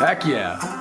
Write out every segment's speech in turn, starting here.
Heck yeah.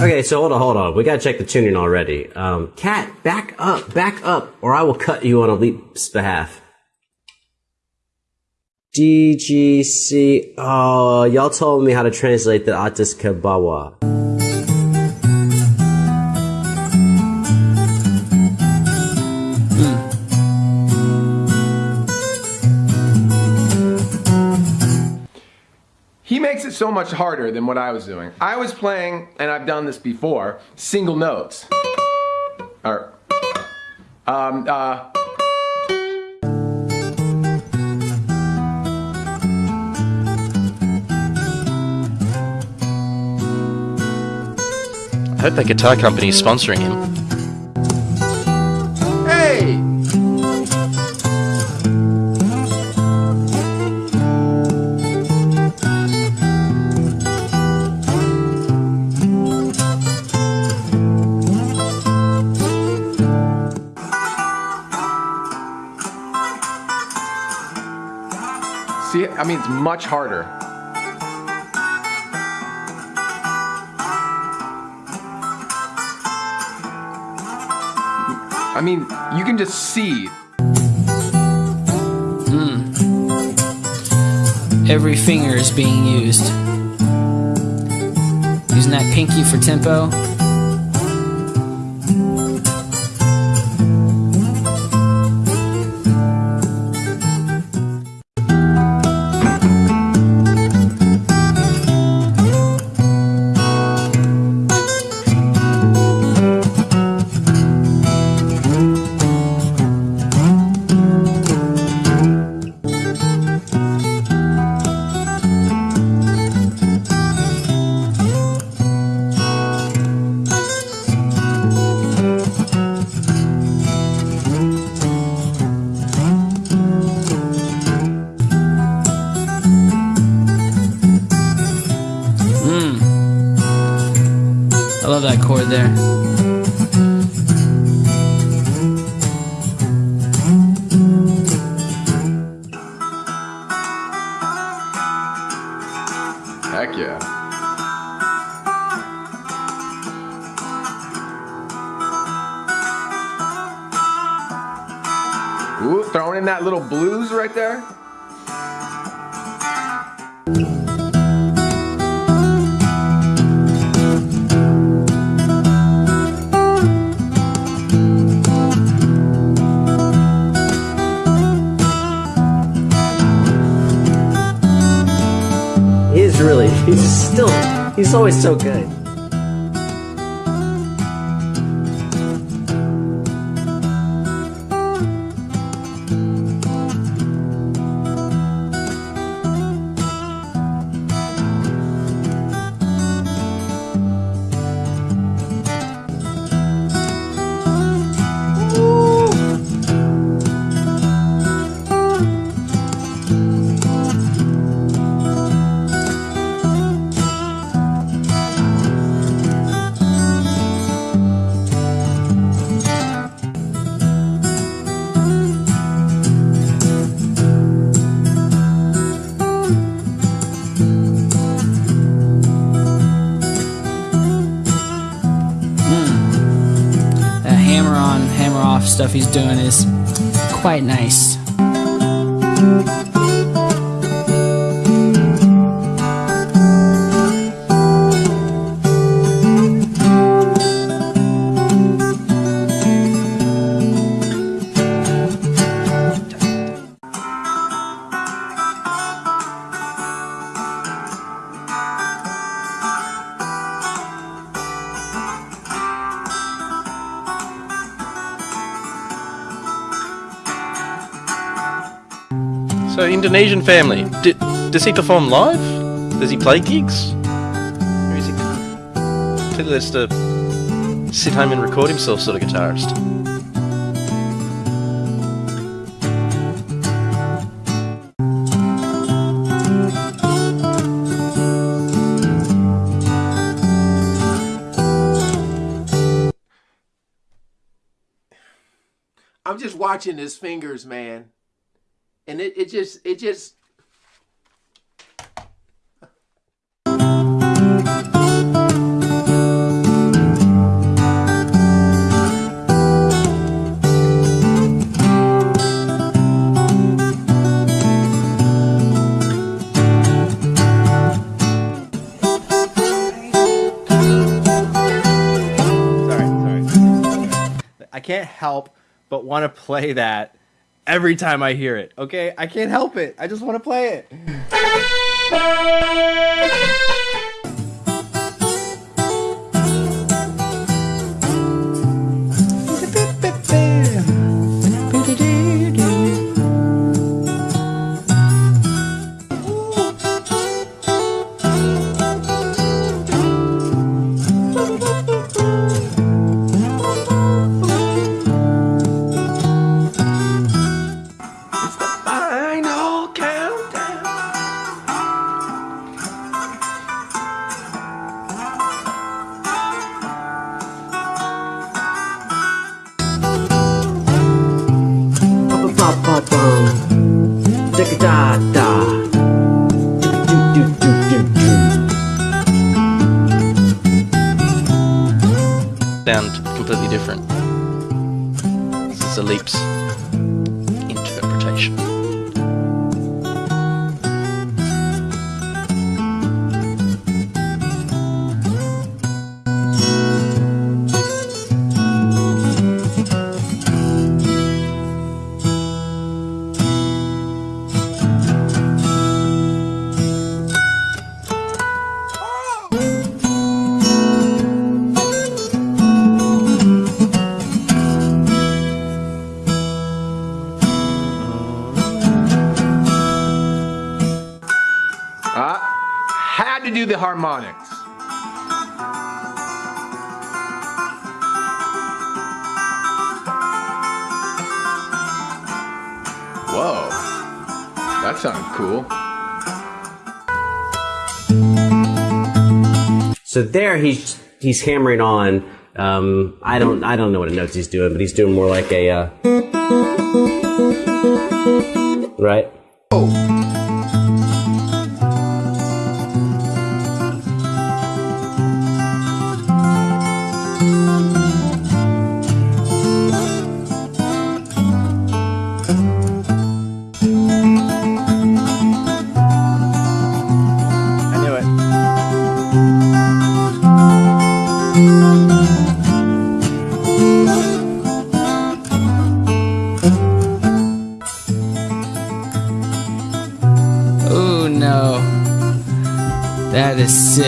Mm. Okay, so hold on, hold on. We gotta check the tuning already. Um, Cat, back up, back up, or I will cut you on Elite's behalf. DGC. Oh, uh, y'all told me how to translate the Atis Kabawa. He makes it so much harder than what I was doing. I was playing, and I've done this before, single notes. Or, um, uh, I hope that guitar company is sponsoring him. See, I mean, it's much harder. I mean, you can just see. Hmm. Every finger is being used. Using that pinky for tempo. There. Heck yeah. Ooh, throwing in that little blues right there. He's still, he's always so good. Stuff he's doing is quite nice. So, Indonesian family. D- does he perform live? Does he play gigs? Or is he clearly just a sit home and record himself sort of guitarist? I'm just watching his fingers, man. And it, it just it just. I can't help but want to play that every time I hear it. Okay, I can't help it. I just want to play it. Sound completely different. This is Alip's interpretation. Harmonics. Whoa. That sounded cool. So there he's he's hammering on. Um, I don't I don't know what notes he's doing, but he's doing more like a uh, right. I Ooh.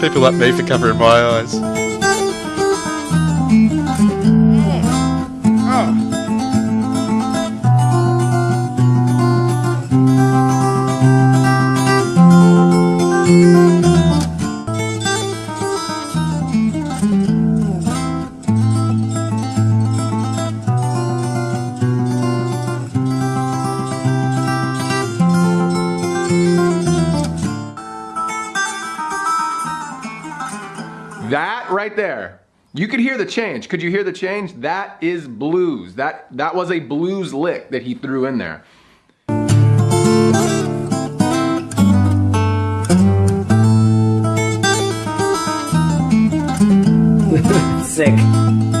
People like me for covering my eyes. Right there. You could hear the change. Could you hear the change? That is blues. That that was a blues lick that he threw in there. Sick.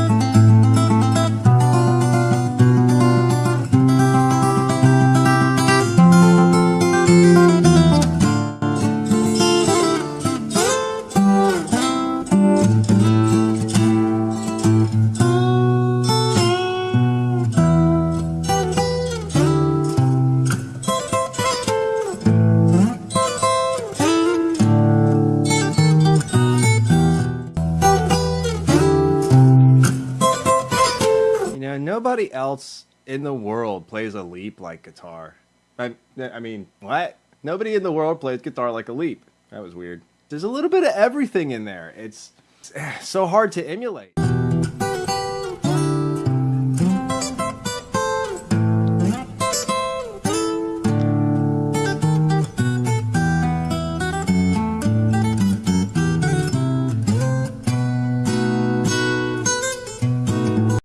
Else in the world plays Alip like guitar. I, I mean, what? Nobody in the world plays guitar like Alip. That was weird. There's a little bit of everything in there. It's so hard to emulate.